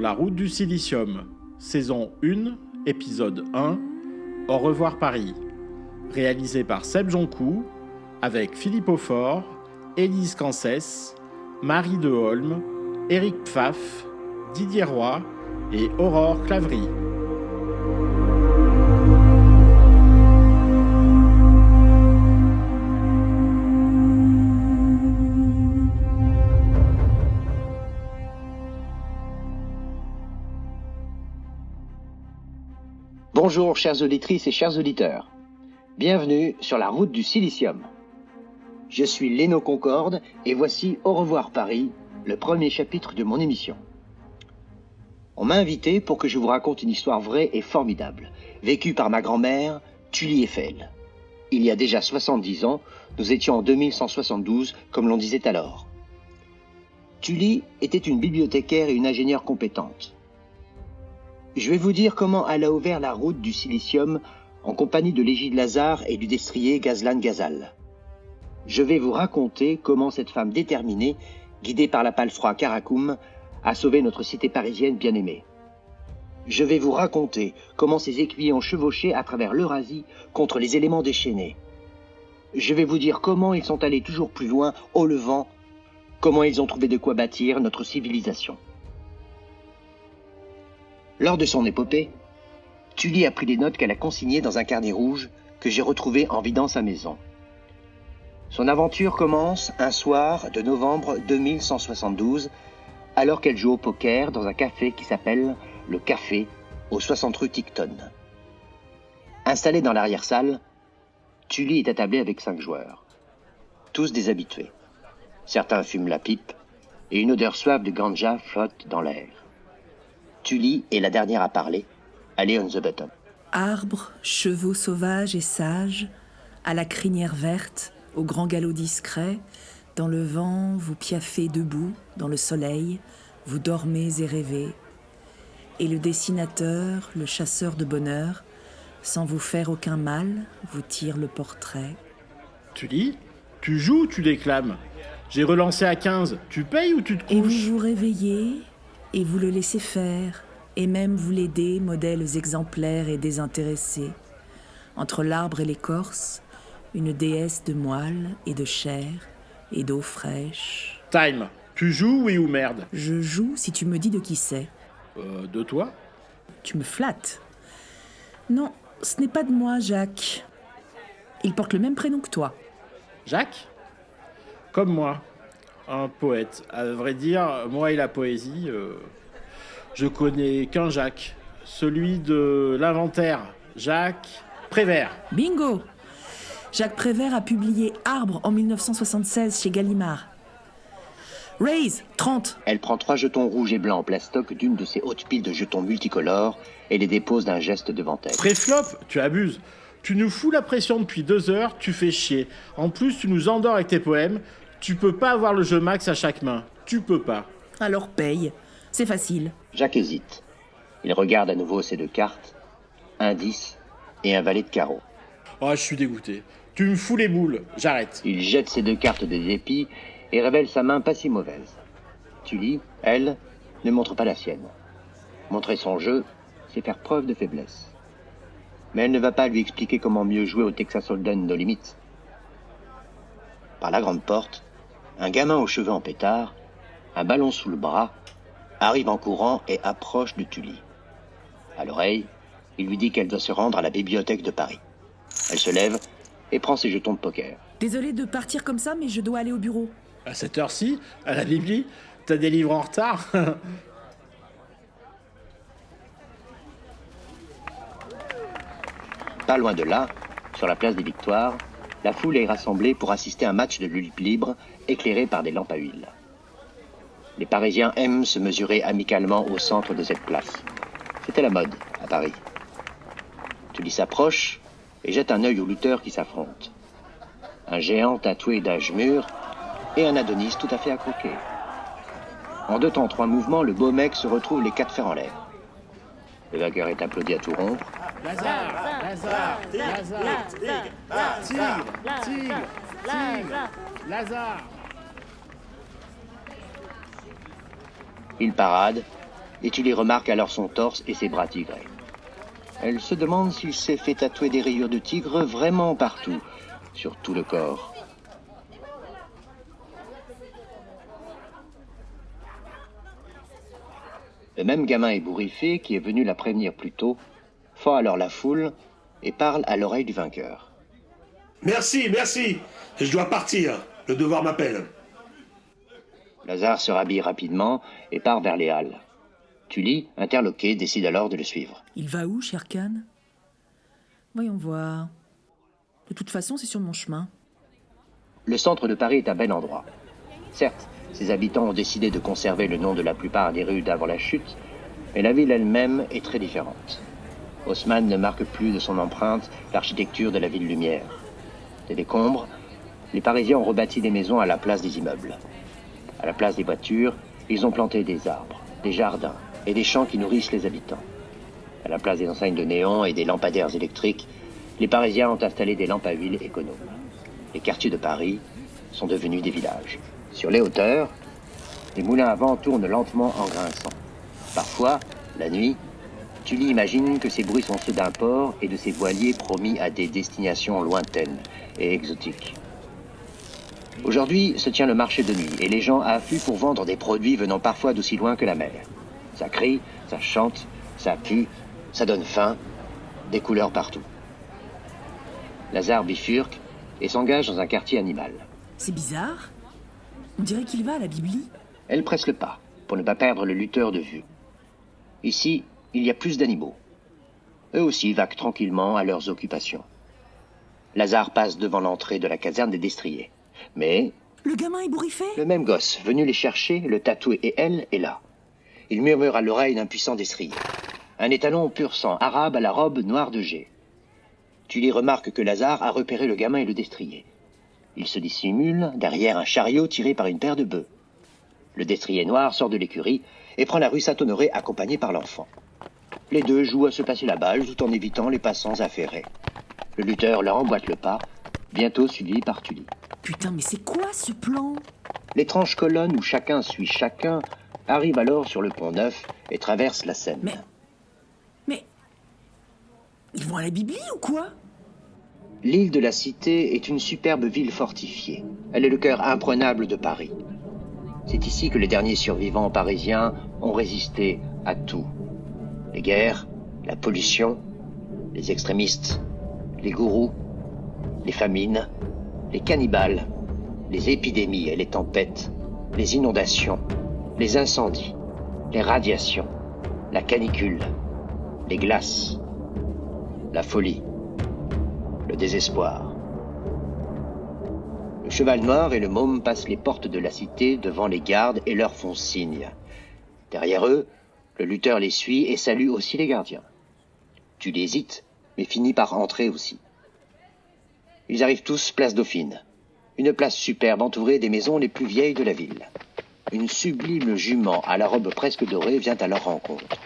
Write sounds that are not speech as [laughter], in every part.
la route du silicium, saison 1, épisode 1, Au revoir Paris, réalisé par Seb Joncou, avec Philippe Aufort, Élise Cancès, Marie Deholm, Éric Pfaff, Didier Roy et Aurore Claverie. Bonjour chères auditrices et chers auditeurs. Bienvenue sur la route du silicium. Je suis Léno Concorde et voici Au revoir Paris, le premier chapitre de mon émission. On m'a invité pour que je vous raconte une histoire vraie et formidable, vécue par ma grand-mère, Tully Eiffel. Il y a déjà 70 ans, nous étions en 2172, comme l'on disait alors. Tully était une bibliothécaire et une ingénieure compétente. Je vais vous dire comment elle a ouvert la route du silicium en compagnie de l'égide Lazare et du destrier Gazlan Gazal. Je vais vous raconter comment cette femme déterminée, guidée par la palfroie Karakoum, a sauvé notre cité parisienne bien-aimée. Je vais vous raconter comment ces écuyers ont chevauché à travers l'Eurasie contre les éléments déchaînés. Je vais vous dire comment ils sont allés toujours plus loin, au Levant, comment ils ont trouvé de quoi bâtir notre civilisation. Lors de son épopée, Tully a pris des notes qu'elle a consignées dans un carnet rouge que j'ai retrouvé en vidant sa maison. Son aventure commence un soir de novembre 2172, alors qu'elle joue au poker dans un café qui s'appelle le Café au 60 rue Ticton. Installée dans l'arrière-salle, Tully est attablée avec cinq joueurs, tous des habitués. Certains fument la pipe et une odeur suave de ganja flotte dans l'air. Tully est la dernière à parler, allez on the button. Arbres, chevaux sauvages et sages, à la crinière verte, au grand galop discret, dans le vent, vous piaffez debout, dans le soleil, vous dormez et rêvez. Et le dessinateur, le chasseur de bonheur, sans vous faire aucun mal, vous tire le portrait. Tu lis Tu joues ou tu déclames J'ai relancé à 15. Tu payes ou tu te couches Et vous vous réveillez, et vous le laissez faire, et même vous l'aidez, modèles exemplaires et désintéressés. Entre l'arbre et l'écorce, une déesse de moelle et de chair et d'eau fraîche. Time. Tu joues, oui ou merde? Je joue si tu me dis de qui c'est. Euh, de toi? Tu me flattes. Non, ce n'est pas de moi, Jacques. Il porte le même prénom que toi. Jacques? Comme moi. Un poète. À vrai dire, moi et la poésie, euh, je connais qu'un Jacques. Celui de l'inventaire. Jacques Prévert. Bingo Jacques Prévert a publié Arbre en 1976 chez Gallimard. Raise, 30. Elle prend trois jetons rouges et blancs en plastoc d'une de ces hautes piles de jetons multicolores et les dépose d'un geste devant elle. Préflop, tu abuses. Tu nous fous la pression depuis deux heures, tu fais chier. En plus, tu nous endors avec tes poèmes. Tu peux pas avoir le jeu max à chaque main. Tu peux pas. Alors paye. C'est facile. Jacques hésite. Il regarde à nouveau ses deux cartes, un 10 et un valet de carreau. Oh, je suis dégoûté. Tu me fous les boules. J'arrête. Il jette ses deux cartes des épis et révèle sa main pas si mauvaise. Tully, elle, ne montre pas la sienne. Montrer son jeu, c'est faire preuve de faiblesse. Mais elle ne va pas lui expliquer comment mieux jouer au Texas Hold'em No Limits. Par la grande porte, un gamin aux cheveux en pétard, un ballon sous le bras, arrive en courant et approche de Tully. À l'oreille, il lui dit qu'elle doit se rendre à la bibliothèque de Paris. Elle se lève et prend ses jetons de poker. Désolé de partir comme ça, mais je dois aller au bureau. À cette heure-ci, à la Bibli, t'as des livres en retard Pas loin de là, sur la place des Victoires, la foule est rassemblée pour assister à un match de lutte libre éclairé par des lampes à huile. Les Parisiens aiment se mesurer amicalement au centre de cette place. C'était la mode à Paris. Tully s'approche et jette un œil aux lutteurs qui s'affrontent. Un géant tatoué d'âge mûr et un Adonis tout à fait accroqué. En deux temps, trois mouvements, le beau mec se retrouve les quatre fers en l'air. Le vainqueur est applaudi à tout rompre. Lazare Lazare Lazare Tigre Tigre Tigre Lazare Il parade et tu les remarques alors son torse et ses bras tigrés. Elle se demande s'il s'est fait tatouer des rayures de tigre vraiment partout, sur tout le corps. Le même gamin ébouriffé qui est venu la prévenir plus tôt fend alors la foule et parle à l'oreille du vainqueur. Merci, merci. Je dois partir. Le devoir m'appelle. Lazare se rhabille rapidement et part vers les halles. Tully, interloqué, décide alors de le suivre. Il va où, Sherkan Voyons voir. De toute façon, c'est sur mon chemin. Le centre de Paris est un bel endroit. Certes, ses habitants ont décidé de conserver le nom de la plupart des rues d'avant la chute, mais la ville elle-même est très différente. Haussmann ne marque plus de son empreinte l'architecture de la ville lumière. Des décombres, les Parisiens ont rebâti des maisons à la place des immeubles. À la place des voitures, ils ont planté des arbres, des jardins et des champs qui nourrissent les habitants. À la place des enseignes de néon et des lampadaires électriques, les Parisiens ont installé des lampes à huile économes. Les quartiers de Paris sont devenus des villages. Sur les hauteurs, les moulins à vent tournent lentement en grinçant. Parfois, la nuit, Tully imagine que ces bruits sont ceux d'un port et de ses voiliers promis à des destinations lointaines et exotiques. Aujourd'hui se tient le marché de nuit et les gens affluent pour vendre des produits venant parfois d'aussi loin que la mer. Ça crie, ça chante, ça pue, ça donne faim, des couleurs partout. Lazare bifurque et s'engage dans un quartier animal. C'est bizarre. On dirait qu'il va à la Bibli. Elle presse le pas pour ne pas perdre le lutteur de vue. Ici, il y a plus d'animaux. Eux aussi vaquent tranquillement à leurs occupations. Lazare passe devant l'entrée de la caserne des destriers. Mais Le gamin ébouriffé le même gosse, venu les chercher, le tatoué et elle, est là. Il murmure à l'oreille d'un puissant destrier. Un étalon pur sang, arabe à la robe noire de jet. Tu les remarques que Lazare a repéré le gamin et le destrier. Il se dissimule derrière un chariot tiré par une paire de bœufs. Le destrier noir sort de l'écurie et prend la rue Saint-Honoré accompagné par l'enfant. Les deux jouent à se passer la balle tout en évitant les passants affairés. Le lutteur leur emboîte le pas, bientôt suivi par Tully. Putain, mais c'est quoi ce plan? L'étrange colonne où chacun suit chacun arrive alors sur le pont neuf et traverse la Seine. Mais. Mais. Ils vont à la Bibli ou quoi? L'île de la Cité est une superbe ville fortifiée. Elle est le cœur imprenable de Paris. C'est ici que les derniers survivants parisiens ont résisté à tout. Les guerres, la pollution, les extrémistes, les gourous, les famines, les cannibales, les épidémies et les tempêtes, les inondations, les incendies, les radiations, la canicule, les glaces, la folie, le désespoir. Le cheval noir et le môme passent les portes de la cité devant les gardes et leur font signe. Derrière eux, le lutteur les suit et salue aussi les gardiens. Tu l'hésites, mais finis par entrer aussi. Ils arrivent tous place Dauphine, une place superbe entourée des maisons les plus vieilles de la ville. Une sublime jument à la robe presque dorée vient à leur rencontre.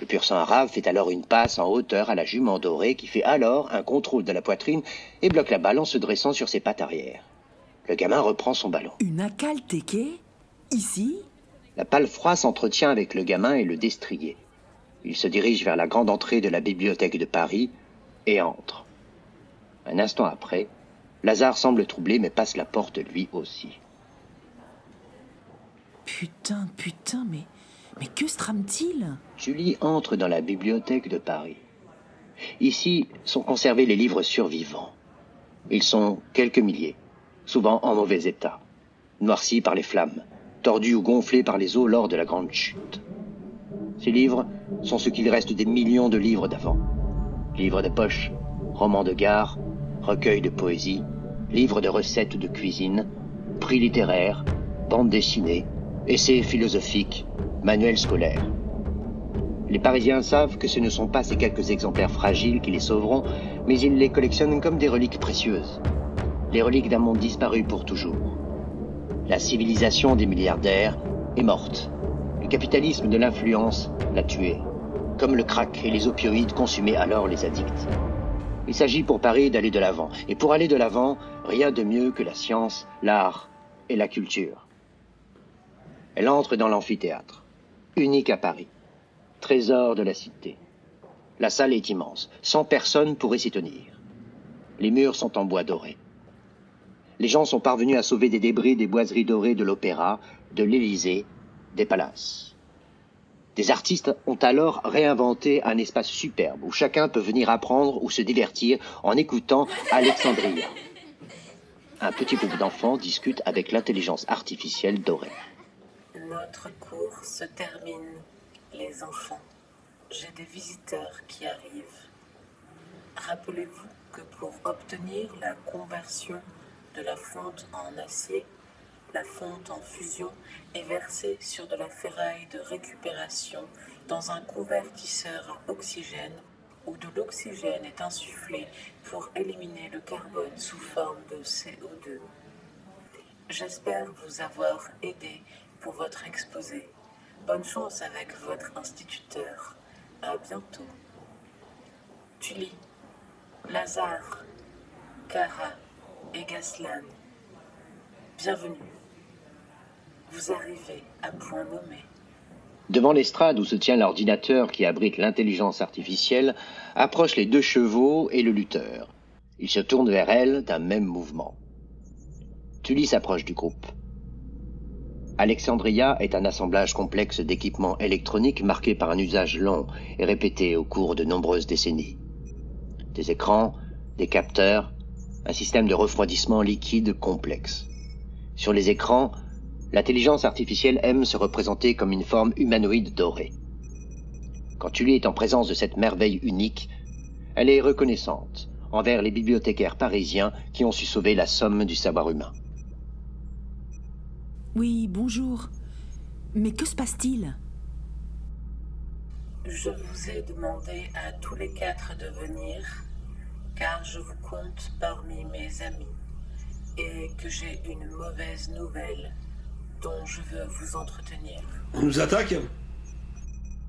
Le pur sang arabe fait alors une passe en hauteur à la jument dorée qui fait alors un contrôle de la poitrine et bloque la balle en se dressant sur ses pattes arrière. Le gamin reprend son ballon. Une akal teke Ici? La palefroie s'entretient avec le gamin et le destrier. Il se dirige vers la grande entrée de la bibliothèque de Paris et entre. Un instant après, Lazare semble troublé mais passe la porte lui aussi. Putain, putain, mais. Mais que se trame-t-il? Julie entre dans la bibliothèque de Paris. Ici sont conservés les livres survivants. Ils sont quelques milliers, souvent en mauvais état, noircis par les flammes, tordus ou gonflés par les eaux lors de la grande chute. Ces livres sont ce qu'il reste des millions de livres d'avant. Livres de poche, romans de gare, recueils de poésie, livres de recettes de cuisine, prix littéraires, bandes dessinées, essais philosophiques, manuels scolaires. Les Parisiens savent que ce ne sont pas ces quelques exemplaires fragiles qui les sauveront, mais ils les collectionnent comme des reliques précieuses. Les reliques d'un monde disparu pour toujours. La civilisation des milliardaires est morte. Le capitalisme de l'influence l'a tuée, comme le crack et les opioïdes consumaient alors les addicts. Il s'agit pour Paris d'aller de l'avant, et pour aller de l'avant, rien de mieux que la science, l'art et la culture. Elle entre dans l'amphithéâtre. unique à Paris. Trésor de la cité. La salle est immense. 100 personnes pourraient s'y tenir. Les murs sont en bois doré. Les gens sont parvenus à sauver des débris des boiseries dorées de l'opéra, de l'Élysée, des palaces. Des artistes ont alors réinventé un espace superbe où chacun peut venir apprendre ou se divertir en écoutant Alexandria. Un petit groupe d'enfants discute avec l'intelligence artificielle dorée. Notre cours se termine, les enfants. J'ai des visiteurs qui arrivent. Rappelez-vous que pour obtenir la conversion de la fonte en acier, la fonte en fusion est versée sur de la ferraille de récupération dans un convertisseur à oxygène où de l'oxygène est insufflé pour éliminer le carbone sous forme de CO2. J'espère vous avoir aidé pour votre exposé. Bonne chance avec votre instituteur. À bientôt. Tully, Lazare, Cara et Gaslan, bienvenue. Vous arrivez à point nommé. Devant l'estrade où se tient l'ordinateur qui abrite l'intelligence artificielle, approchent les deux chevaux et le lutteur. Ils se tournent vers elle d'un même mouvement. Tully s'approche du groupe. Alexandria est un assemblage complexe d'équipements électroniques marqué par un usage long et répété au cours de nombreuses décennies. Des écrans, des capteurs, un système de refroidissement liquide complexe. Sur les écrans, l'intelligence artificielle aime se représenter comme une forme humanoïde dorée. Quand Tully est en présence de cette merveille unique, elle est reconnaissante envers les bibliothécaires parisiens qui ont su sauver la somme du savoir humain. Oui, bonjour. Mais que se passe-t-il? Je vous ai demandé à tous les quatre de venir, car je vous compte parmi mes amis, et que j'ai une mauvaise nouvelle dont je veux vous entretenir. On nous attaque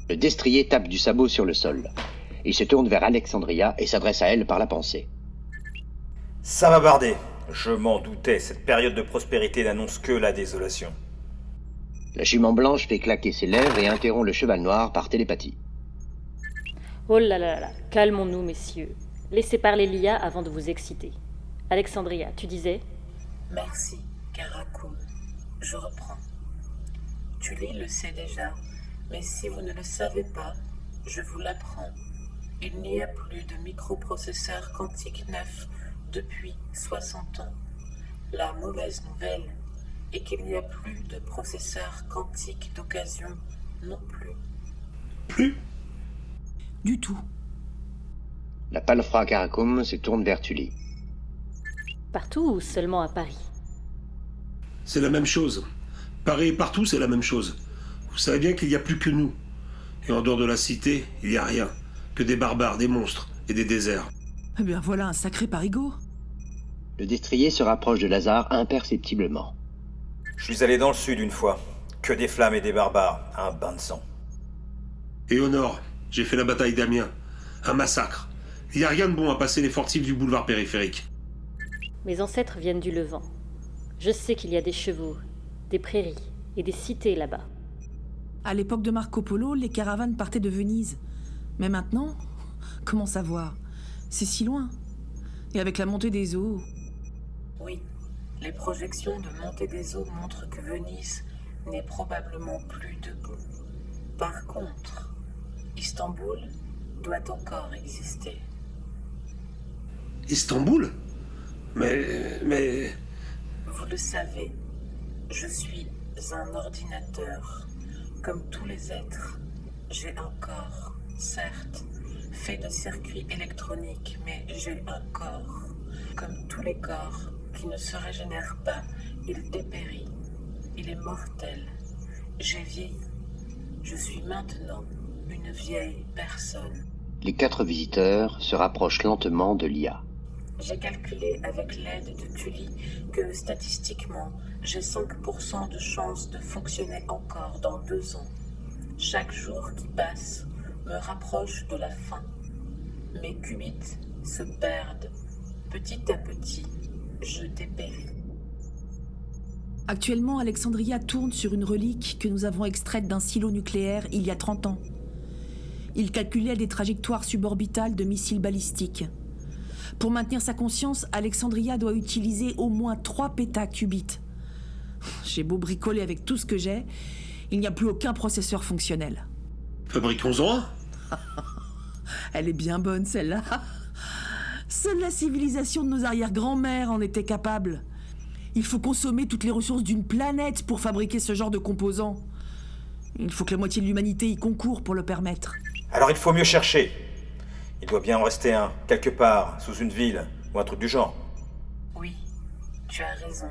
Le destrier tape du sabot sur le sol. Il se tourne vers Alexandria et s'adresse à elle par la pensée. Ça va barder. Je m'en doutais, cette période de prospérité n'annonce que la désolation. La jument blanche fait claquer ses lèvres et interrompt le cheval noir par télépathie. Oh là là là, calmons-nous, messieurs. Laissez parler Lia avant de vous exciter. Alexandria, tu disais? Merci, Karakoum. Je reprends. Tully le sait déjà, mais si vous ne le savez pas, je vous l'apprends. Il n'y a plus de microprocesseurs quantiques neufs depuis 60 ans. La mauvaise nouvelle est qu'il n'y a plus de processeurs quantiques d'occasion non plus. Plus? Du tout. La palefra Karakoum se tourne vers Tully. Partout ou seulement à Paris? C'est la même chose. Paris et partout, c'est la même chose. Vous savez bien qu'il n'y a plus que nous. Et en dehors de la cité, il n'y a rien. Que des barbares, des monstres et des déserts. Eh bien voilà un sacré parigot. Le destrier se rapproche de Lazare imperceptiblement. Je suis allé dans le sud une fois. Que des flammes et des barbares. Un bain de sang. Et au nord, j'ai fait la bataille d'Amiens. Un massacre. Il n'y a rien de bon à passer les fortifs du boulevard périphérique. Mes ancêtres viennent du Levant. Je sais qu'il y a des chevaux, des prairies et des cités là-bas. À l'époque de Marco Polo, les caravanes partaient de Venise. Mais maintenant, [laughs] comment savoir? C'est si loin. Et avec la montée des eaux. Oui, les projections de montée des eaux montrent que Venise n'est probablement plus debout. Par contre, Istanbul doit encore exister. Istanbul Mais. Mais. Vous le savez, je suis un ordinateur. Comme tous les êtres, j'ai un corps, certes, fait de circuits électroniques, mais j'ai un corps. Comme tous les corps qui ne se régénèrent pas, il dépérit. Il est mortel. J'ai vieilli. Je suis maintenant une vieille personne. Les quatre visiteurs se rapprochent lentement de l'IA. J'ai calculé avec l'aide de Tully que statistiquement, j'ai 5% de chance de fonctionner encore dans deux ans. Chaque jour qui passe me rapproche de la fin. Mes qubits se perdent. Petit à petit, je dépéris. Actuellement, Alexandria tourne sur une relique que nous avons extraite d'un silo nucléaire il y a 30 ans. Il calculait des trajectoires suborbitales de missiles balistiques. Pour maintenir sa conscience, Alexandria doit utiliser au moins 3 pétaqubits. J'ai beau bricoler avec tout ce que j'ai, il n'y a plus aucun processeur fonctionnel. Fabriquons-en un. [laughs] Elle est bien bonne celle-là. Seule la civilisation de nos arrière-grand-mères en était capable. Il faut consommer toutes les ressources d'une planète pour fabriquer ce genre de composants. Il faut que la moitié de l'humanité y concourt pour le permettre. Alors il faut mieux chercher. Il doit bien en rester un, quelque part, sous une ville, ou un truc du genre. Oui, tu as raison,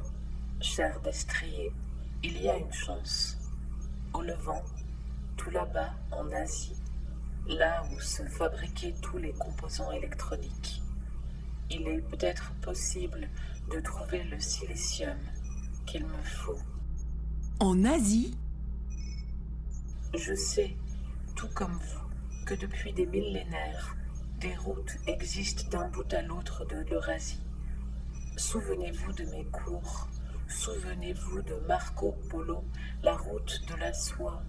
cher destrier. Il y a une chance. Au Levant, tout là-bas, en Asie, là où se fabriquaient tous les composants électroniques. Il est peut-être possible de trouver le silicium qu'il me faut. En Asie? Je sais, tout comme vous, que depuis des millénaires, des routes existent d'un bout à l'autre de l'Eurasie. Souvenez-vous de mes cours, souvenez-vous de Marco Polo, la route de la soie.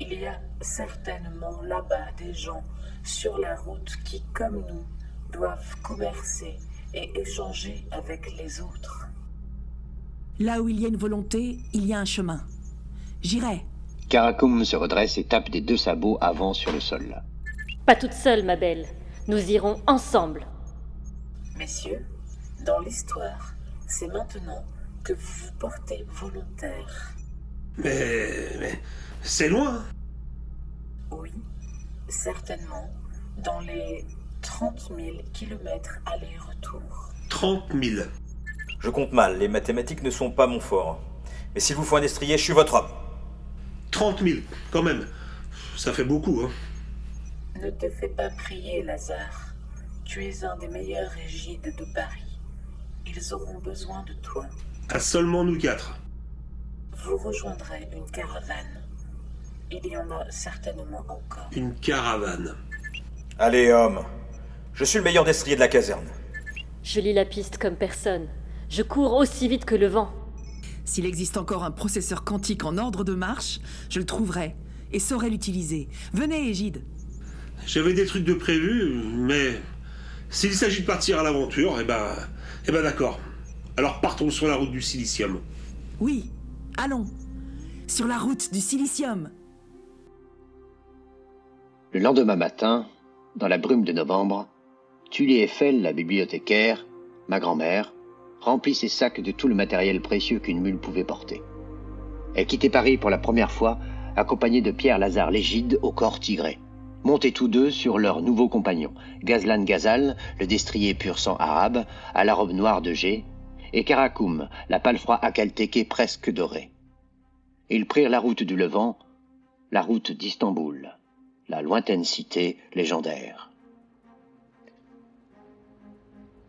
Il y a certainement là-bas des gens sur la route qui, comme nous, doivent commercer et échanger avec les autres. Là où il y a une volonté, il y a un chemin. J'irai. Karakum se redresse et tape des deux sabots avant sur le sol. Pas toute seule, ma belle. Nous irons ensemble. Messieurs, dans l'histoire, c'est maintenant que vous vous portez volontaire. Mais. mais c'est loin. Oui, certainement, dans les 30 000 kilomètres aller-retour. 30 000. Je compte mal, les mathématiques ne sont pas mon fort. Mais s'il vous faut un destrier, je suis votre homme. 30 000, quand même. Ça fait beaucoup, hein. Ne te fais pas prier, Lazare. Tu es un des meilleurs régides de Paris. Ils auront besoin de toi. À seulement nous quatre. Vous rejoindrez une caravane. Il y en a certainement encore. Une caravane. Allez, homme. Je suis le meilleur destrier de la caserne. Je lis la piste comme personne. Je cours aussi vite que le vent. S'il existe encore un processeur quantique en ordre de marche, je le trouverai et saurai l'utiliser. Venez, Égide. J'avais des trucs de prévu, mais s'il s'agit de partir à l'aventure, eh ben, eh ben d'accord. Alors partons sur la route du silicium. Oui, allons. Sur la route du silicium. Le lendemain matin, dans la brume de novembre, Tully Eiffel, la bibliothécaire, ma grand-mère, remplit ses sacs de tout le matériel précieux qu'une mule pouvait porter. Elle quittait Paris pour la première fois, accompagnée de Pierre Lazare Légide au corps tigré, montés tous deux sur leur nouveau compagnon, Gazlan Gazal, le destrier pur sang arabe, à la robe noire de G, et Karakoum, la palefroie acaltéquée presque dorée. Ils prirent la route du Levant, la route d'Istanbul, la lointaine cité légendaire.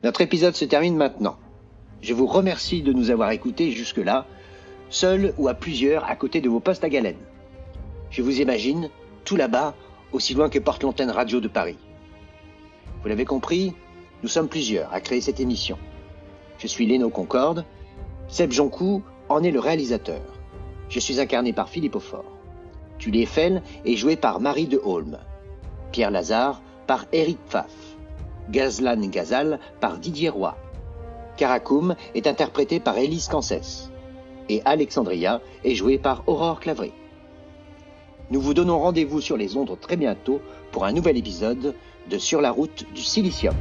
Notre épisode se termine maintenant. Je vous remercie de nous avoir écoutés jusque-là, seul ou à plusieurs à côté de vos postes à galène. Je vous imagine, tout là-bas, aussi loin que porte l'antenne radio de Paris. Vous l'avez compris, nous sommes plusieurs à créer cette émission. Je suis Léno Concorde, Seb Jonkou en est le réalisateur. Je suis incarné par Philippe Aufort. Tully Eiffel est joué par Marie de Holm. Pierre Lazare par Eric Pfaff. Gazlan Gazal par Didier Roy. Karakoum est interprété par Élise Cancès. Et Alexandria est jouée par Aurore Clavry. Nous vous donnons rendez-vous sur les ondes très bientôt pour un nouvel épisode de Sur la route du silicium.